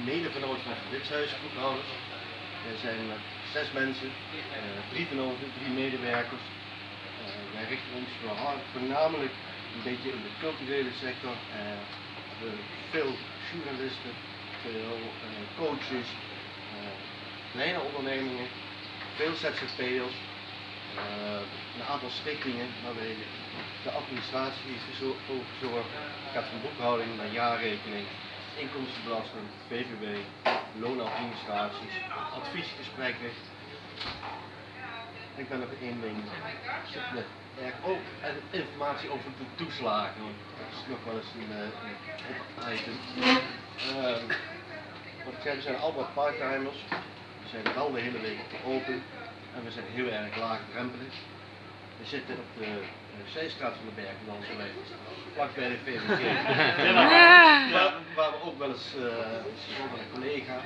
echtgenoot van Witshuis, boekhouders. We zijn met zes mensen, uh, drie venoten, drie medewerkers. Uh, wij richten ons voornamelijk een beetje in de culturele sector. Uh, veel journalisten, veel coaches, kleine ondernemingen, veel ZZP'ers, een aantal stichtingen waarmee de administratie is voor gezorgd. gaat van boekhouding naar jaarrekening, inkomstenbelasting, VVB, loonadministraties, adviesgesprekken. Ik ben nog één ding. Ook informatie over de toeslagen. Dat is nog wel eens een, uh, een item. Wat ik zei, we zijn allemaal parttimers. We zijn wel de hele week open. En we zijn heel erg laagdrempelig. We zitten op de uh, Zeestraat van de Bergen, dan zo wij vlak bij de VVG. we ook wel eens, uh, met een collega,